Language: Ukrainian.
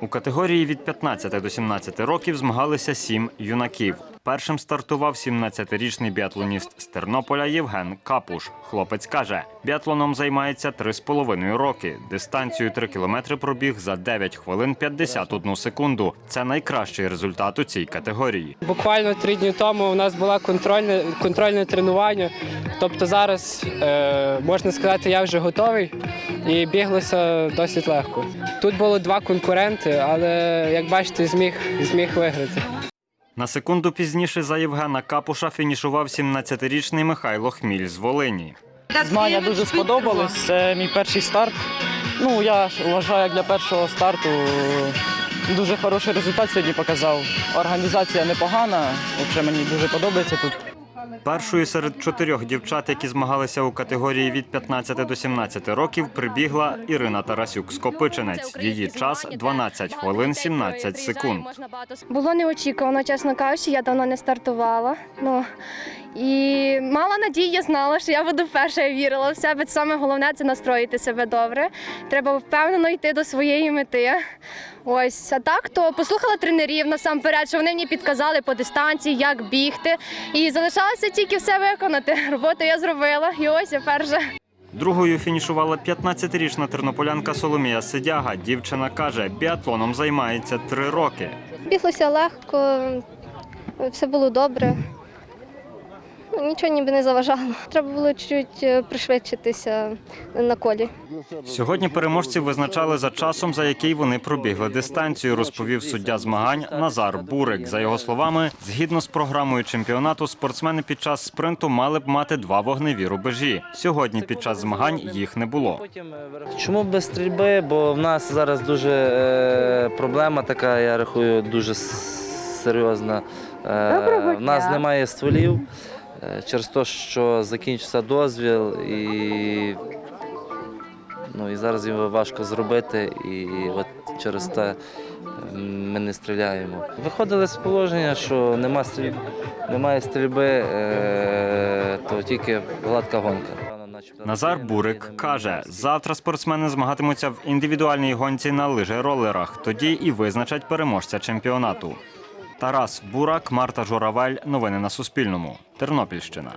У категорії від 15 до 17 років змагалися сім юнаків. Першим стартував 17-річний біатлоніст з Тернополя Євген Капуш. Хлопець каже, біатлоном займається 3,5 роки. Дистанцію 3 кілометри пробіг за 9 хвилин 51 секунду. Це найкращий результат у цій категорії. Буквально три дні тому у нас було контрольне, контрольне тренування. Тобто зараз, е, можна сказати, я вже готовий і біглося досить легко. Тут було два конкуренти, але як бачите, зміг, зміг виграти. На секунду пізніше за Євгена Капуша фінішував 17-річний Михайло Хміль з Волині. Змагання дуже сподобались. Це мій перший старт. Ну, я вважаю, як для першого старту дуже хороший результат сьогодні показав. Організація непогана, взагалі мені дуже подобається тут. Першою серед чотирьох дівчат, які змагалися у категорії від 15 до 17 років, прибігла Ірина Тарасюк Скопиченець. Її час 12 хвилин 17 секунд. Було неочікувано, чесно кажучи, я давно не стартувала. Ну і мала надії, я знала, що я буду перша, я вірила в себе. Саме головне це настроїти себе добре. Треба впевнено йти до своєї мети. Ось, а так то послухала тренерів насамперед, що вони мені підказали по дистанції, як бігти. І залишалося тільки все виконати. Роботу я зробила, і ось я перша. Другою фінішувала 15-річна тернополянка Соломія Сидяга. Дівчина каже, біатлоном займається три роки. Біглося легко, все було добре. Нічого ніби не заважало. Треба було чуть е, пришвидшитися на колі. Сьогодні переможців визначали за часом, за який вони пробігли дистанцію, розповів суддя змагань Назар Бурик. За його словами, згідно з програмою чемпіонату, спортсмени під час спринту мали б мати два вогневі рубежі. Сьогодні під час змагань їх не було. Чому без стрільби? Бо в нас зараз дуже е, проблема така, я рахую, дуже серйозна. Е, в нас немає стволів е, через те, що закінчився дозвіл і, ну, і зараз його важко зробити. І от через те е, ми не стріляємо. Виходили з положення, що нема стріль... немає стрільби, е, то тільки гладка гонка. Назар Бурик каже, завтра спортсмени змагатимуться в індивідуальній гонці на лижеролерах. Тоді і визначать переможця чемпіонату. Тарас Бурак, Марта Журавель. Новини на Суспільному. Тернопільщина.